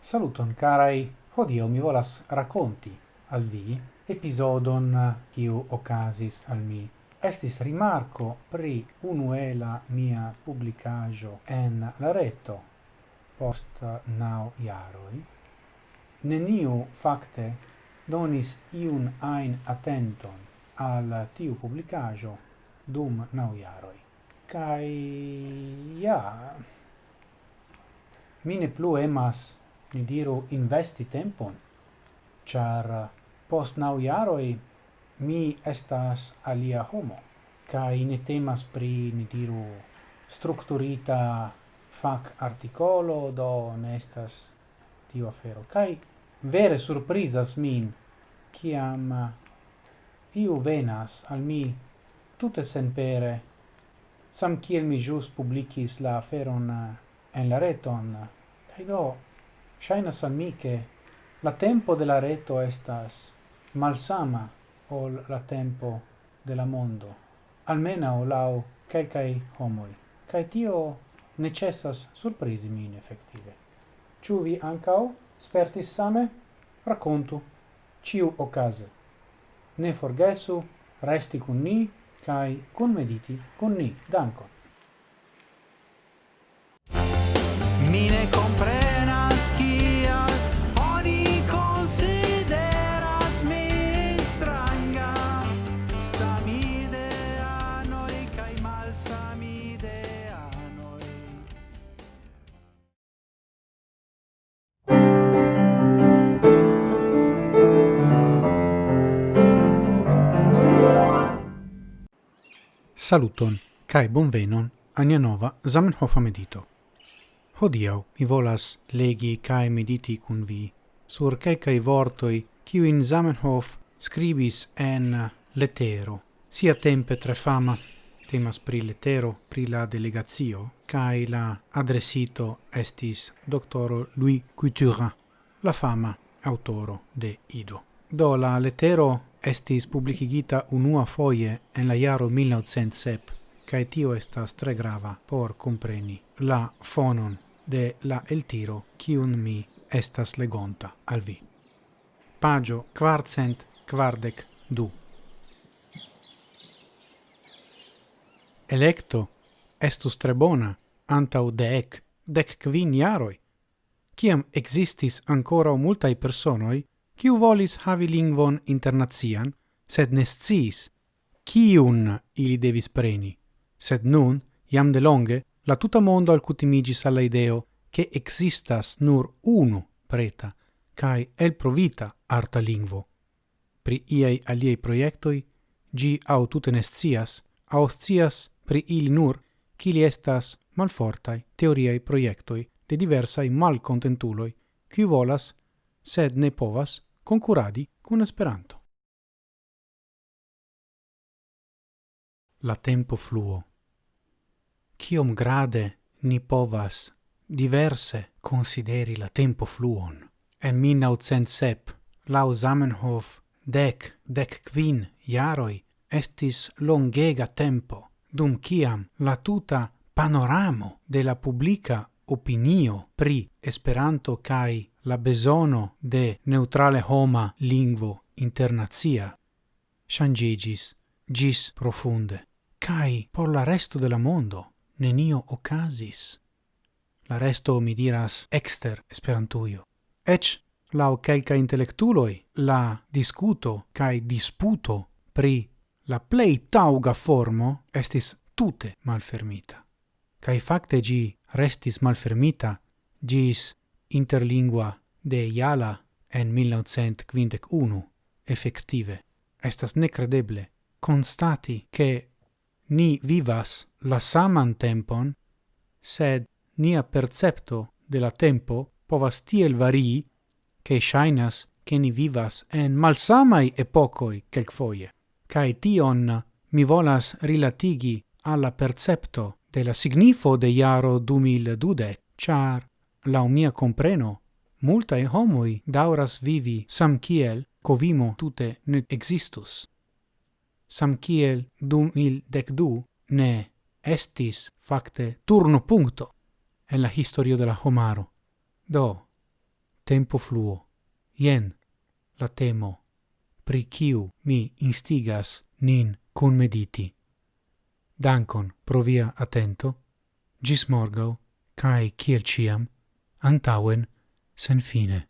Saluton carai, hodio mi volas racconti al vi episodon kiu occasis al mi. Estis rimarco pri unuela mia publicajo en la reto post nau iaroi. Neniu facte donis iun ein attenton al tiu publicajo dum nau iaroi. Kaj ja, mine plu emas, mi diru, investi tempon, char post nau iaroi mi estas alia homo, kai ne temas pri, ni diru, strukturita fac articolo, do ne estas tiu afero. kai vere surprizas min, ciam eh, iu venas al mi tute senpere, sam kiel mi jus publicis la aferon eh, en la reton, cae do, shainas al mi che la tempo de la reto estas malsama ol la tempo de la mondo, o lau quelcae homoi, cae tio necessas surprisi min effettive. Ciu vi ancao? spertis same? Raccontu, ciu ocase. Ne forgesu, resti cun ni, cai con mediti cun ni. Dankon. Saluton, cae bonvenon ania nova Zamenhofa medito. Hodiau mi volas legi cae mediti cun vi sur cae vortoi in Zamenhof scribis en letero, sia tempe tre fama, temas pri letero, pri la delegazio, cae la adresito estis doctoro Louis Couturin, la fama autoro de Ido. Do la letero estis publicigita unua foie en la iaro 1907, cae tio estas tre grava por compreni la fonon de la el tiro cium mi estas legonta al vi. Pagio quartcent quardec du. Electo estus tre bona antau dec, dec quin iaroi, ciam existis ancora multae personoi Kiu volis havi lingvon internazian, sed ne ciun kiun ili devis preni. Sed nun, iam de longe, la tuta mondo alcutimigis alla ideo che existas nur unu preta cae elprovita arta lingvo. Pri iai aliei proiectoi, gi au tute nescias, au scias pri ili nur, cili estas malfortai teoriai proiectoi de diversai malcontentuloi, qui volas sed ne povas concuradi cun Esperanto. La tempo fluo. Ciom grade ni povas diverse consideri la tempo fluon. En 1907, lau Zamenhof, dec, dec quin jaroi estis longega tempo, dum ciam la tuta panoramo de la publica opinio pri Esperanto kai la besono de neutrale homa lingvo internazia shangigis gis profunde. Kai por la resto de la mondo nenio ocasis la resto mi diras exter esperantuio ec la kelka intellectuloi la discuto kai disputo pri la plei tauga formo estis tute malfermita. kai facte gi restis malfermita gis interlingua de Iala en 1951 effective. Estas necredeble constati che ni vivas la saman tempon, sed nia percepto de la tempo povas tiel varii, che shainas che ni vivas en malsamai epocoi quelcfoie. Cae tion mi volas rilatigi alla percepto de la signifo de iaro 2012, char, lau mia compreno, multae homoi dauras vivi sam kiel covimo tute ne existus. Sam kiel 2012 ne estis facte turno punto en la historio de la homaro. Do, tempo fluo, jen la temo pri kiu mi instigas nin cun mediti. Dankon pro via atento, gis morgau, cae ciel ciam, antauen, sen fine.